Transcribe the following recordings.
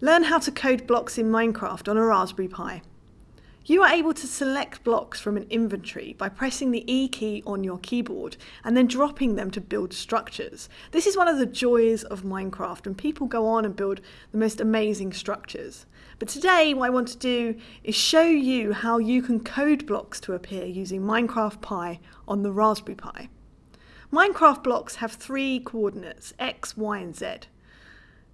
Learn how to code blocks in Minecraft on a Raspberry Pi. You are able to select blocks from an inventory by pressing the E key on your keyboard and then dropping them to build structures. This is one of the joys of Minecraft and people go on and build the most amazing structures. But today what I want to do is show you how you can code blocks to appear using Minecraft Pi on the Raspberry Pi. Minecraft blocks have three coordinates, x, y and z.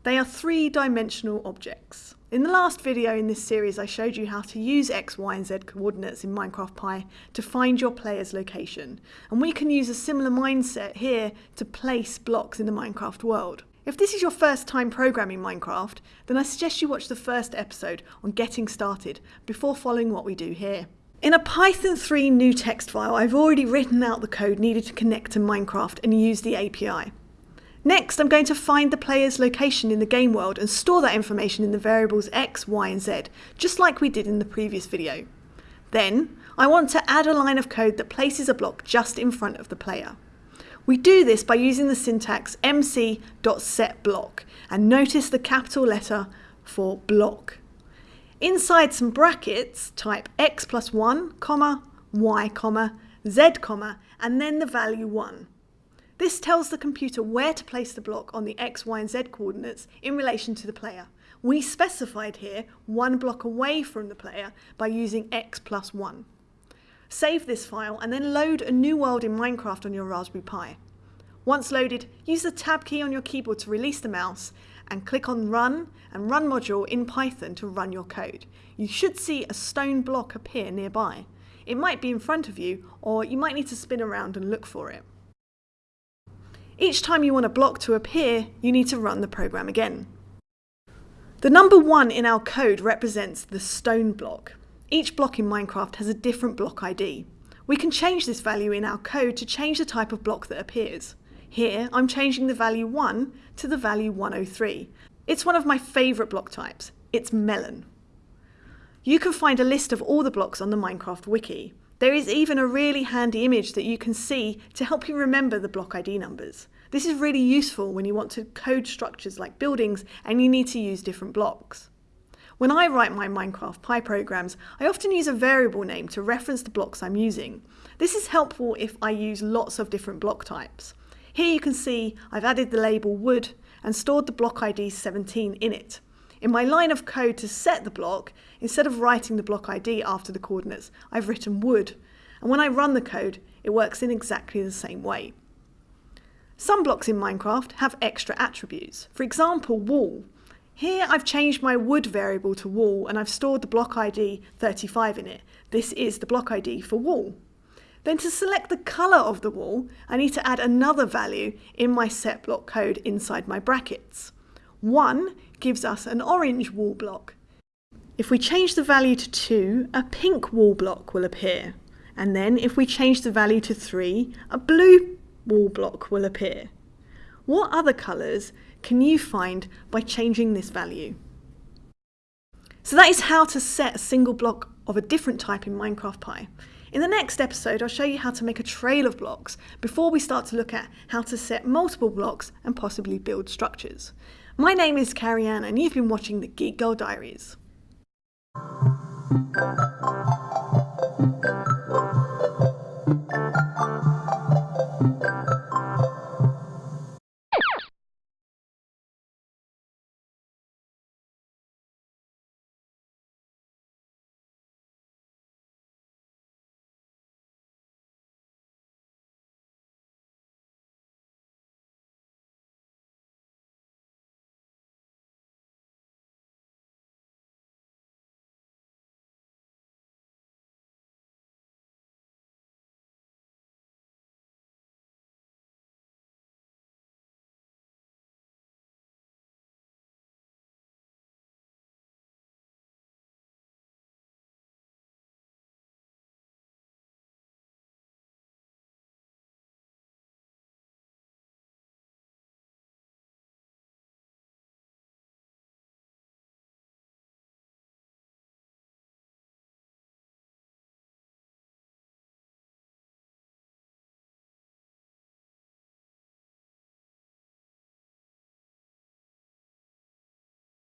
They are three-dimensional objects. In the last video in this series I showed you how to use x, y and z coordinates in Minecraft Pi to find your player's location. And we can use a similar mindset here to place blocks in the Minecraft world. If this is your first time programming Minecraft, then I suggest you watch the first episode on getting started before following what we do here. In a Python 3 new text file, I've already written out the code needed to connect to Minecraft and use the API. Next, I'm going to find the player's location in the game world and store that information in the variables x, y and z, just like we did in the previous video. Then, I want to add a line of code that places a block just in front of the player. We do this by using the syntax mc.setBlock and notice the capital letter for block. Inside some brackets, type x plus 1, comma, y, comma, z, comma, and then the value 1. This tells the computer where to place the block on the x, y and z coordinates in relation to the player. We specified here one block away from the player by using x plus 1. Save this file and then load a new world in Minecraft on your Raspberry Pi. Once loaded, use the tab key on your keyboard to release the mouse and click on Run and Run module in Python to run your code. You should see a stone block appear nearby. It might be in front of you or you might need to spin around and look for it. Each time you want a block to appear, you need to run the program again. The number 1 in our code represents the stone block. Each block in Minecraft has a different block ID. We can change this value in our code to change the type of block that appears. Here, I'm changing the value 1 to the value 103. It's one of my favourite block types. It's melon. You can find a list of all the blocks on the Minecraft wiki. There is even a really handy image that you can see to help you remember the block ID numbers. This is really useful when you want to code structures like buildings and you need to use different blocks. When I write my Minecraft Pi programs, I often use a variable name to reference the blocks I'm using. This is helpful if I use lots of different block types. Here you can see I've added the label wood and stored the block ID 17 in it. In my line of code to set the block, instead of writing the block ID after the coordinates, I've written wood. And when I run the code, it works in exactly the same way. Some blocks in Minecraft have extra attributes. For example, wool. Here I've changed my wood variable to wool and I've stored the block ID 35 in it. This is the block ID for wool. Then to select the colour of the wool, I need to add another value in my set block code inside my brackets. 1 gives us an orange wool block. If we change the value to 2, a pink wool block will appear. And then if we change the value to 3, a blue wool block will appear. What other colours can you find by changing this value? So that is how to set a single block of a different type in Minecraft Pi. In the next episode, I'll show you how to make a trail of blocks before we start to look at how to set multiple blocks and possibly build structures. My name is Carrie Anne and you've been watching the Geek Girl Diaries.